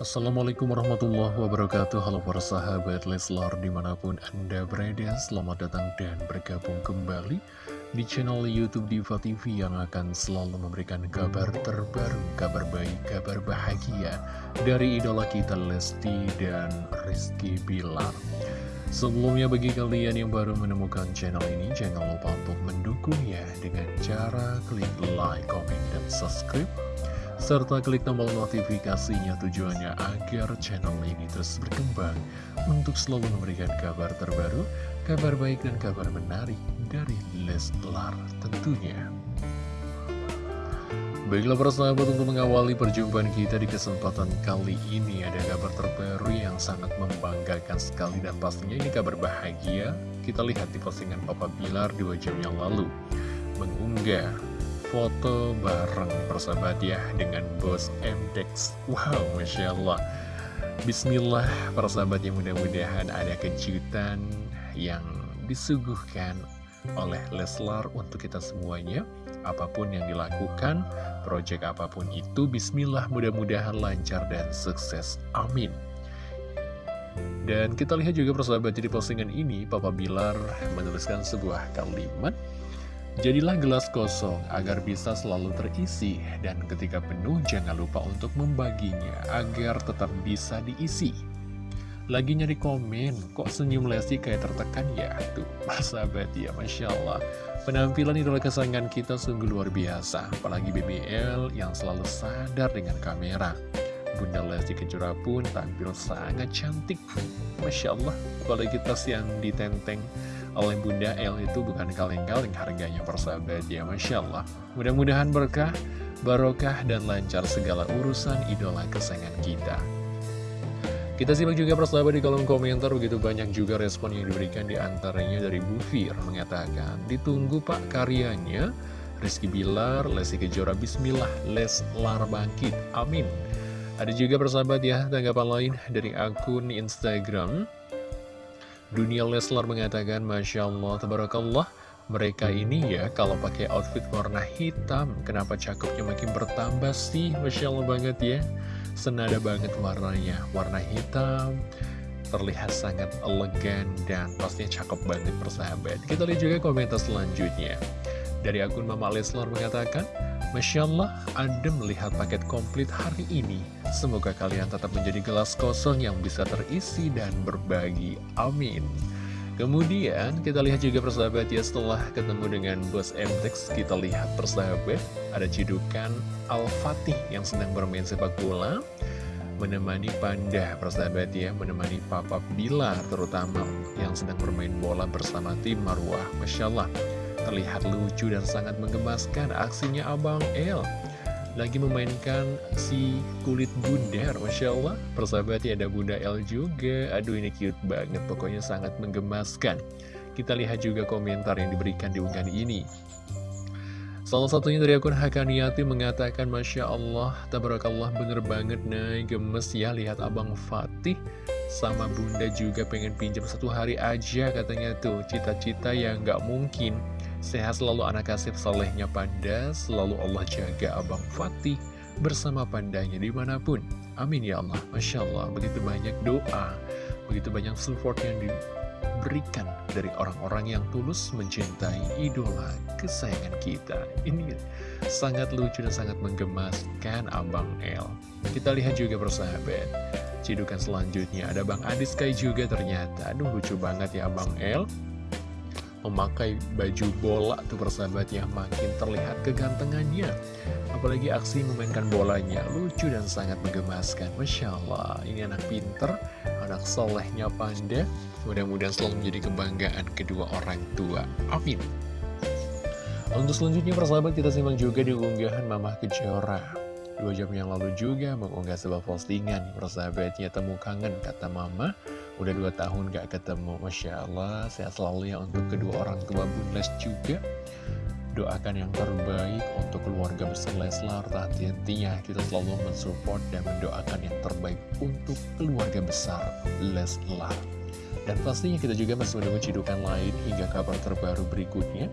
Assalamualaikum warahmatullahi wabarakatuh. Halo para sahabat Leslar di mana pun anda berada Selamat datang dan bergabung kembali Di channel Youtube Diva TV Yang akan selalu memberikan kabar terbaru Kabar baik, kabar bahagia Dari idola kita Lesti dan Rizky Bilar. Sebelumnya bagi kalian yang baru menemukan channel ini Jangan lupa untuk mendukungnya Dengan cara klik like, comment, dan subscribe serta klik tombol notifikasinya tujuannya agar channel ini terus berkembang untuk selalu memberikan kabar terbaru, kabar baik dan kabar menarik dari Leslar tentunya. Baiklah para sahabat untuk mengawali perjumpaan kita di kesempatan kali ini ada kabar terbaru yang sangat membanggakan sekali dan pastinya ini kabar bahagia. Kita lihat di postingan Papa Bilar dua jam yang lalu mengunggah foto bareng persahabat ya dengan bos MDEX Wow, Masya Allah. Bismillah persahabat yang mudah-mudahan ada kejutan yang disuguhkan oleh Leslar untuk kita semuanya. Apa pun yang dilakukan, proyek apa pun itu Bismillah mudah-mudahan lancar dan sukses. Amin. Dan kita lihat juga persahabat di postingan ini Papa Bilar menuliskan sebuah kalimat Jadilah gelas kosong agar bisa selalu terisi dan ketika penuh jangan lupa untuk membaginya agar tetap bisa diisi. Lagi nyari komen, kok senyum Lesti kayak tertekan ya? Tuh, sahabat ya, Masya Allah. Penampilan idola kesayangan kita sungguh luar biasa, apalagi BBL yang selalu sadar dengan kamera. Bunda Lesti Kejora pun tampil sangat cantik. Masya Allah, apalagi tas yang ditenteng oleh Bunda L itu bukan kaleng-kaleng harganya persahabat ya Masya Allah. Mudah-mudahan berkah, barokah dan lancar segala urusan idola kesayangan kita. Kita simak juga persahabat di kolom komentar begitu banyak juga respon yang diberikan di antaranya dari Bu Fir mengatakan ditunggu pak karyanya Rizky Bilar, Lesti Kejora Bismillah, Leslar Bangkit, Amin. Ada juga persahabat ya tanggapan lain dari akun Instagram Dunia Leslar mengatakan, Masya Allah, Tabarakallah, mereka ini ya kalau pakai outfit warna hitam, kenapa cakepnya makin bertambah sih? Masya Allah banget ya. Senada banget warnanya, warna hitam, terlihat sangat elegan dan pastinya cakep banget persahabat. Kita lihat juga komentar selanjutnya. Dari akun Mama Leslar mengatakan, Masya Allah, adem melihat paket komplit hari ini. Semoga kalian tetap menjadi gelas kosong yang bisa terisi dan berbagi. Amin. Kemudian kita lihat juga persahabat ya setelah ketemu dengan bos MTX kita lihat persahabat ada cidukan Al-Fatih yang sedang bermain sepak bola menemani Panda persahabat ya menemani Papa Bila terutama yang sedang bermain bola bersama tim Marwah Masya Allah Terlihat lucu dan sangat menggemaskan aksinya Abang El. Lagi memainkan si kulit bundar Masya Allah. Persahabatnya ada Bunda El juga. Aduh ini cute banget. Pokoknya sangat menggemaskan Kita lihat juga komentar yang diberikan di unggahan ini. Salah satunya dari akun Hakaniati mengatakan Masya Allah, Tabarakallah bener banget nih gemes ya lihat Abang Fatih sama Bunda juga pengen pinjam satu hari aja katanya tuh. Cita-cita yang gak mungkin Sehat selalu anak kasih solehnya Panda, selalu Allah jaga Abang Fatih bersama pandanya di mana pun. Amin ya Allah, Masya Allah, begitu banyak doa, begitu banyak support yang diberikan dari orang-orang yang tulus mencintai idola kesayangan kita. Ini sangat lucu dan sangat menggemaskan Abang El. Kita lihat juga persahabat. Cidukan selanjutnya ada Bang Adis Kai juga ternyata. Aduh lucu banget ya Abang El memakai baju bola tuh persahabat ya makin terlihat kegantengannya. Apalagi aksi memainkan bolanya lucu dan sangat menggemaskan. Masya Allah ini anak pinter anak solehnya panda mudah-mudahan selalu menjadi kebanggaan kedua orang tua. Amin. Untuk selanjutnya persahabat kita simak juga di unggahan Mama Kejora. Dua jam yang lalu juga mengunggah sebuah postingan. Persahabatnya temu kangen kata Mama Udah dua tahun gak ketemu Masya Allah. Sehat selalu ya untuk kedua orang tua Bunles juga. Doakan yang terbaik untuk keluarga besar Leslar. Hati-hatinya kita selalu mensupport dan mendoakan yang terbaik untuk keluarga besar Leslar Dan pastinya kita juga masih menunggu cidukan lain hingga kabar terbaru berikutnya.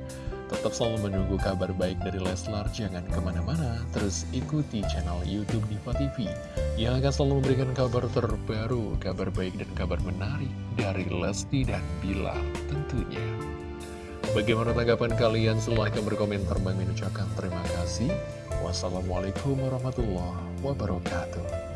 Tetap selalu menunggu kabar baik dari Leslar, jangan ke mana-mana, terus ikuti channel Youtube Diva TV yang akan selalu memberikan kabar terbaru, kabar baik dan kabar menarik dari Lesti dan Bilar tentunya. Bagaimana tanggapan kalian? Silahkan berkomentar. Bang ucapkan terima kasih. Wassalamualaikum warahmatullahi wabarakatuh.